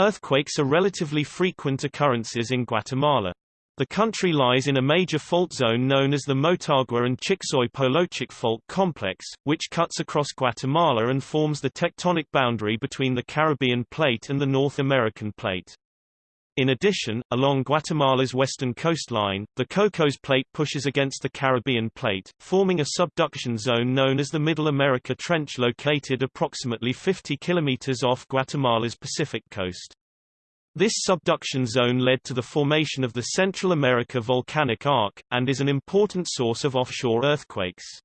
Earthquakes are relatively frequent occurrences in Guatemala. The country lies in a major fault zone known as the Motagua and Chixoy-Polochic Fault Complex, which cuts across Guatemala and forms the tectonic boundary between the Caribbean Plate and the North American Plate. In addition, along Guatemala's western coastline, the Cocos Plate pushes against the Caribbean Plate, forming a subduction zone known as the Middle America Trench located approximately 50 kilometers off Guatemala's Pacific coast. This subduction zone led to the formation of the Central America Volcanic Arc, and is an important source of offshore earthquakes.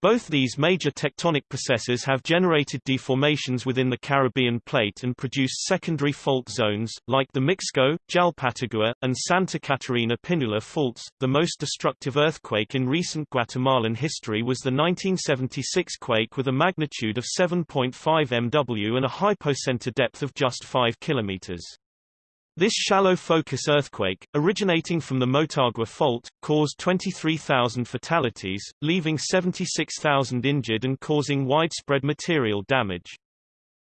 Both these major tectonic processes have generated deformations within the Caribbean plate and produced secondary fault zones, like the Mixco, Jalpatagua, and Santa Catarina Pinula faults. The most destructive earthquake in recent Guatemalan history was the 1976 quake with a magnitude of 7.5 MW and a hypocenter depth of just 5 kilometers. This shallow focus earthquake, originating from the Motagua Fault, caused 23,000 fatalities, leaving 76,000 injured and causing widespread material damage.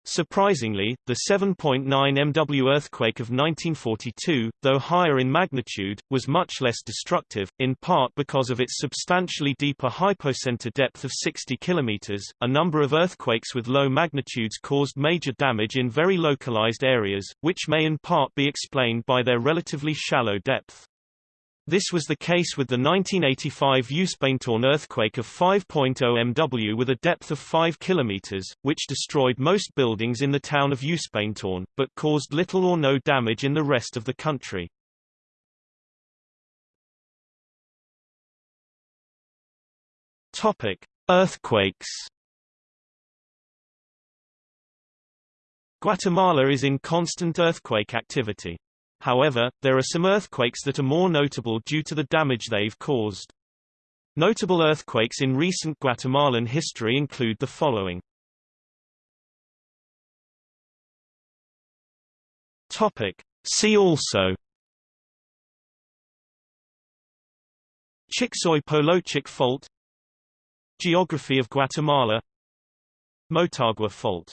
Surprisingly, the 7.9 MW earthquake of 1942, though higher in magnitude, was much less destructive, in part because of its substantially deeper hypocenter depth of 60 km. A number of earthquakes with low magnitudes caused major damage in very localized areas, which may in part be explained by their relatively shallow depth. This was the case with the 1985 Uspantán earthquake of 5.0 MW with a depth of 5 km, which destroyed most buildings in the town of Uspantán, but caused little or no damage in the rest of the country. Topic: Earthquakes. Guatemala is in constant earthquake activity. However, there are some earthquakes that are more notable due to the damage they've caused. Notable earthquakes in recent Guatemalan history include the following. Topic. See also Chixoy-Polochic Fault Geography of Guatemala Motagua Fault